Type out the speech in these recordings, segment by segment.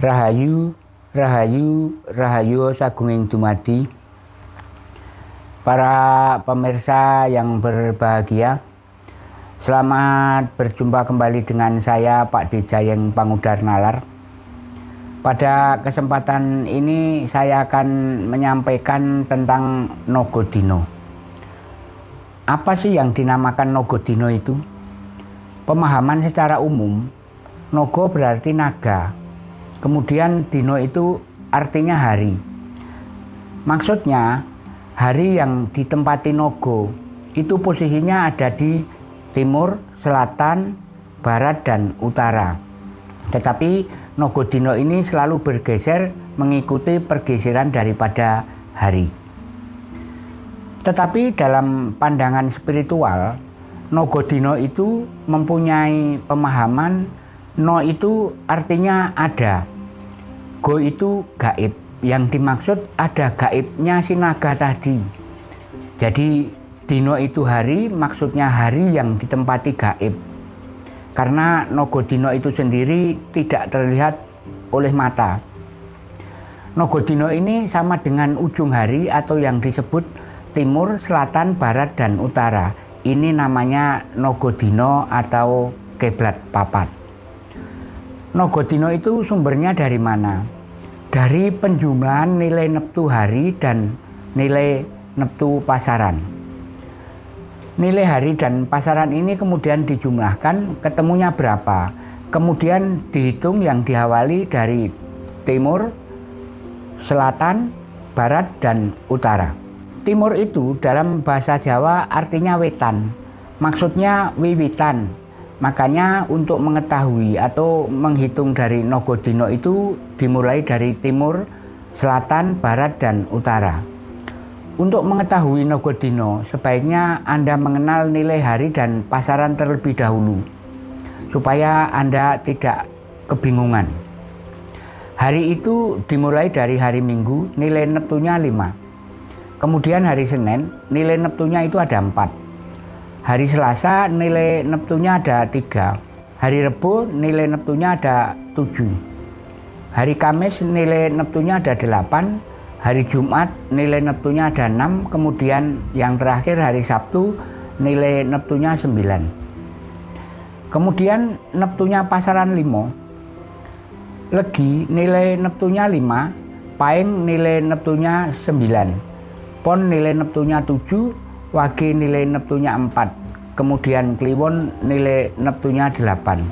Rahayu, Rahayu, Rahayu Sagunging Dumadi. Para pemirsa yang berbahagia Selamat berjumpa kembali dengan saya Pak Dijayeng Pangudar Nalar. Pada kesempatan ini saya akan menyampaikan tentang Nogodino. Apa sih yang dinamakan Nogodino itu? Pemahaman secara umum Nogo berarti naga Kemudian dino itu artinya hari. Maksudnya hari yang ditempati Nogo itu posisinya ada di timur, selatan, barat, dan utara. Tetapi Nogo Dino ini selalu bergeser mengikuti pergeseran daripada hari. Tetapi dalam pandangan spiritual, Nogo Dino itu mempunyai pemahaman No itu artinya ada. Go itu gaib. Yang dimaksud ada gaibnya si naga tadi. Jadi dino itu hari maksudnya hari yang ditempati gaib. Karena nogo dino itu sendiri tidak terlihat oleh mata. Nogo dino ini sama dengan ujung hari atau yang disebut timur, selatan, barat, dan utara. Ini namanya nogo dino atau keblat papat. Nogodino itu sumbernya dari mana? Dari penjumlahan nilai neptu hari dan nilai neptu pasaran. Nilai hari dan pasaran ini kemudian dijumlahkan, ketemunya berapa? Kemudian dihitung yang diawali dari timur, selatan, barat, dan utara. Timur itu dalam bahasa Jawa artinya wetan, maksudnya wiwitan, Makanya untuk mengetahui atau menghitung dari Nogodino itu dimulai dari timur, selatan, barat, dan utara. Untuk mengetahui Nogodino, sebaiknya Anda mengenal nilai hari dan pasaran terlebih dahulu, supaya Anda tidak kebingungan. Hari itu dimulai dari hari Minggu, nilai neptunya 5. Kemudian hari Senin, nilai neptunya itu ada 4. Hari Selasa nilai Neptunya ada tiga. Hari Rebu nilai Neptunya ada tujuh. Hari Kamis nilai Neptunya ada delapan. Hari Jumat nilai Neptunya ada enam. Kemudian yang terakhir hari Sabtu nilai Neptunya sembilan. Kemudian Neptunya pasaran limo. Legi nilai Neptunya lima. Paing nilai Neptunya sembilan. Pon nilai Neptunya tujuh Wage nilai neptunya 4, kemudian Kliwon nilai neptunya 8.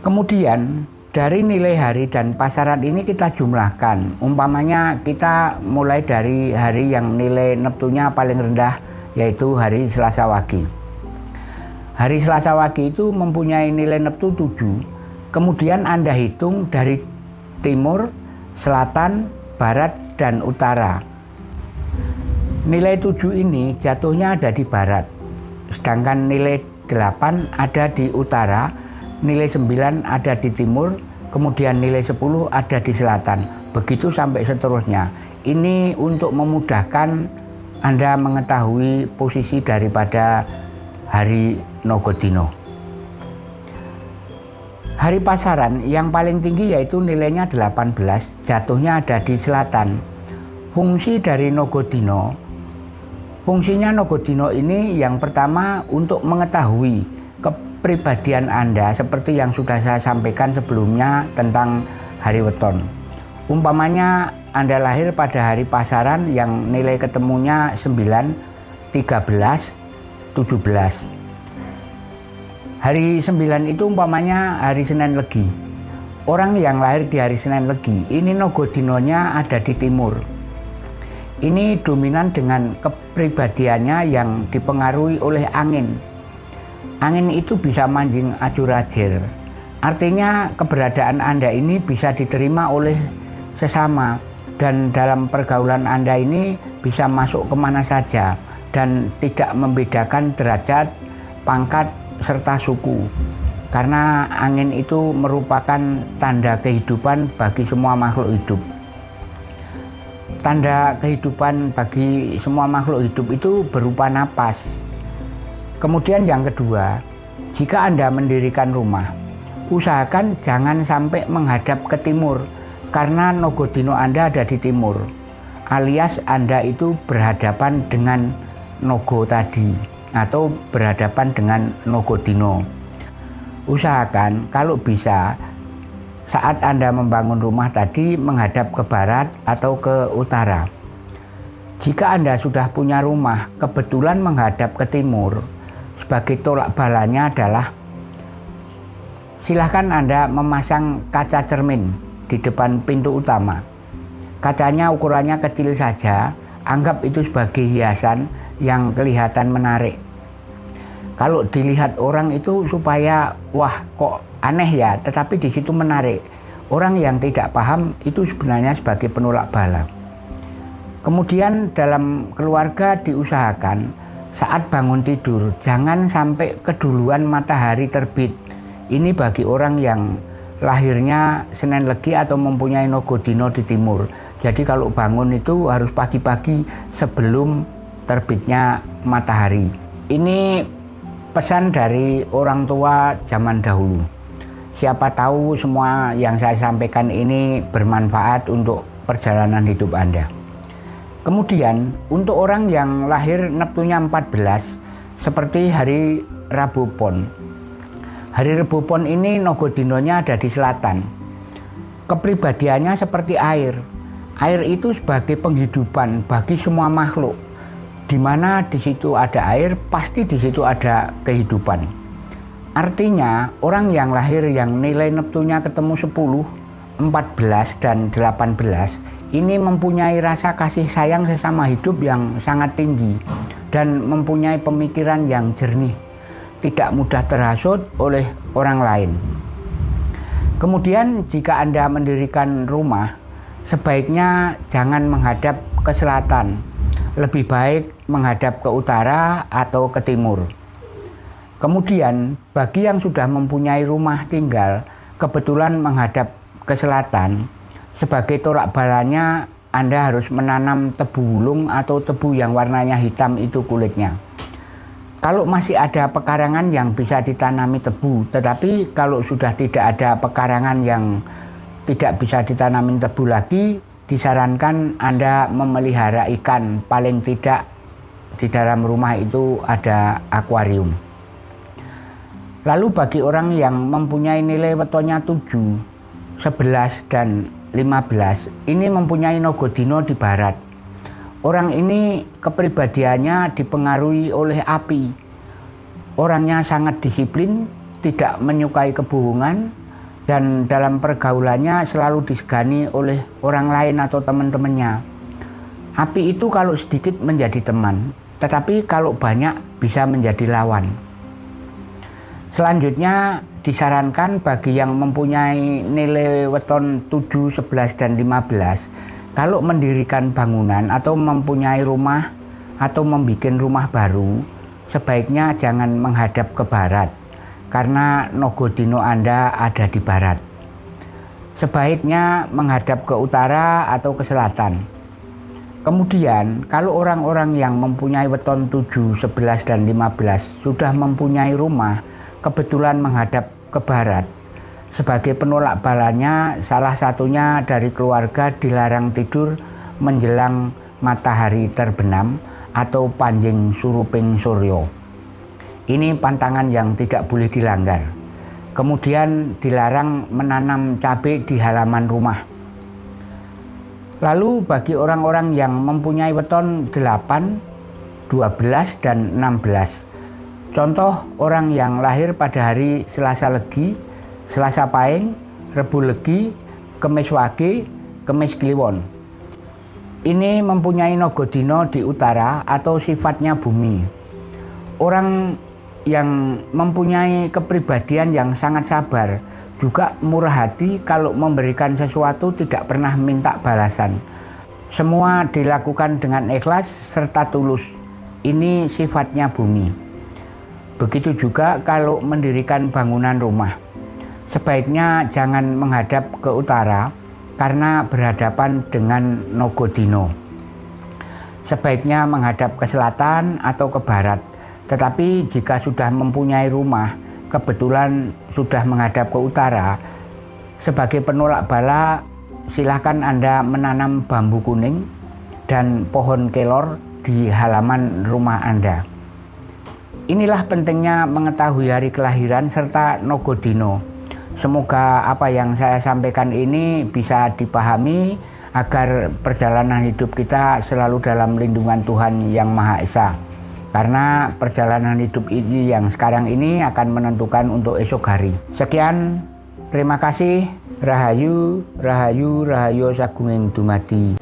Kemudian dari nilai hari dan pasaran ini kita jumlahkan. Umpamanya kita mulai dari hari yang nilai neptunya paling rendah yaitu hari Selasa Wage. Hari Selasa Wage itu mempunyai nilai neptu 7. Kemudian Anda hitung dari timur, selatan, barat, dan utara Nilai 7 ini jatuhnya ada di barat, sedangkan nilai 8 ada di utara, nilai 9 ada di timur, kemudian nilai 10 ada di selatan. Begitu sampai seterusnya. Ini untuk memudahkan Anda mengetahui posisi daripada hari Nogodino. Hari pasaran yang paling tinggi yaitu nilainya 18, jatuhnya ada di selatan. Fungsi dari Nogodino Fungsinya Nogodino ini yang pertama untuk mengetahui kepribadian Anda seperti yang sudah saya sampaikan sebelumnya tentang hari weton. Umpamanya Anda lahir pada hari pasaran yang nilai ketemunya 9, 13, 17. Hari 9 itu umpamanya hari Senin Legi. Orang yang lahir di hari Senin Legi, ini Nogodinonya ada di timur ini dominan dengan kepribadiannya yang dipengaruhi oleh angin. Angin itu bisa manjing acur-acir. Artinya keberadaan Anda ini bisa diterima oleh sesama dan dalam pergaulan Anda ini bisa masuk ke mana saja dan tidak membedakan derajat, pangkat, serta suku. Karena angin itu merupakan tanda kehidupan bagi semua makhluk hidup tanda kehidupan bagi semua makhluk hidup itu berupa napas. Kemudian yang kedua, jika Anda mendirikan rumah, usahakan jangan sampai menghadap ke timur karena Nogodino Anda ada di timur alias Anda itu berhadapan dengan Nogo tadi atau berhadapan dengan Nogodino usahakan kalau bisa saat Anda membangun rumah tadi menghadap ke barat atau ke utara jika Anda sudah punya rumah kebetulan menghadap ke timur sebagai tolak balanya adalah silahkan Anda memasang kaca cermin di depan pintu utama. Kacanya ukurannya kecil saja, anggap itu sebagai hiasan yang kelihatan menarik. Kalau dilihat orang itu supaya wah kok aneh ya, tetapi di situ menarik. Orang yang tidak paham itu sebenarnya sebagai penolak bala. Kemudian dalam keluarga diusahakan saat bangun tidur jangan sampai keduluan matahari terbit ini bagi orang yang lahirnya Senin Legi atau mempunyai Nogodino di timur. Jadi kalau bangun itu harus pagi-pagi sebelum terbitnya matahari. Ini pesan dari orang tua zaman dahulu. Siapa tahu semua yang saya sampaikan ini bermanfaat untuk perjalanan hidup Anda. Kemudian untuk orang yang lahir Neptunya 14 seperti hari Rabu Pon Hari Rebu Pon ini Nogodinonya ada di selatan. Kepribadiannya seperti air. Air itu sebagai penghidupan bagi semua makhluk. Di mana di situ ada air, pasti di situ ada kehidupan. Artinya, orang yang lahir yang nilai Neptunya ketemu 10, 14, dan 18 ini mempunyai rasa kasih sayang sesama hidup yang sangat tinggi dan mempunyai pemikiran yang jernih tidak mudah terhasut oleh orang lain. Kemudian jika Anda mendirikan rumah, sebaiknya jangan menghadap ke selatan. Lebih baik menghadap ke utara atau ke timur. Kemudian bagi yang sudah mempunyai rumah tinggal, kebetulan menghadap ke selatan, sebagai torak balanya Anda harus menanam tebu wulung atau tebu yang warnanya hitam itu kulitnya. Kalau masih ada pekarangan yang bisa ditanami tebu, tetapi kalau sudah tidak ada pekarangan yang tidak bisa ditanami tebu lagi, disarankan Anda memelihara ikan. Paling tidak di dalam rumah itu ada akuarium. Lalu bagi orang yang mempunyai nilai wetonnya 7, 11, dan 15, ini mempunyai nogodino di barat Orang ini kepribadiannya dipengaruhi oleh api. Orangnya sangat disiplin, tidak menyukai kebohongan, dan dalam pergaulannya selalu disegani oleh orang lain atau teman-temannya. Api itu kalau sedikit menjadi teman, tetapi kalau banyak bisa menjadi lawan. Selanjutnya disarankan bagi yang mempunyai nilai weton 7, 11, dan 15 kalau mendirikan bangunan atau mempunyai rumah atau membuat rumah baru, sebaiknya jangan menghadap ke barat karena Nogodino Anda ada di barat. Sebaiknya menghadap ke utara atau ke selatan. Kemudian, kalau orang-orang yang mempunyai weton 7, 11, dan 15 sudah mempunyai rumah, kebetulan menghadap ke barat, sebagai penolak balanya, salah satunya dari keluarga dilarang tidur menjelang matahari terbenam atau panjing suruping suryo. Ini pantangan yang tidak boleh dilanggar. Kemudian dilarang menanam cabai di halaman rumah. Lalu bagi orang-orang yang mempunyai weton 8, 12, dan 16. Contoh orang yang lahir pada hari Selasa Legi Selasa Paing, Rebu Legi, Kemis Wage, Kemis Kliwon. Ini mempunyai nogodino di utara atau sifatnya bumi. Orang yang mempunyai kepribadian yang sangat sabar, juga murah hati kalau memberikan sesuatu tidak pernah minta balasan. Semua dilakukan dengan ikhlas serta tulus. Ini sifatnya bumi. Begitu juga kalau mendirikan bangunan rumah sebaiknya jangan menghadap ke utara karena berhadapan dengan Nogodino. Sebaiknya menghadap ke selatan atau ke barat. Tetapi jika sudah mempunyai rumah, kebetulan sudah menghadap ke utara, sebagai penolak bala silahkan Anda menanam bambu kuning dan pohon kelor di halaman rumah Anda. Inilah pentingnya mengetahui hari kelahiran serta Nogodino. Semoga apa yang saya sampaikan ini bisa dipahami agar perjalanan hidup kita selalu dalam lindungan Tuhan Yang Maha Esa. Karena perjalanan hidup ini yang sekarang ini akan menentukan untuk esok hari. Sekian, terima kasih. Rahayu, Rahayu, Rahayu Sagunging Dumadi.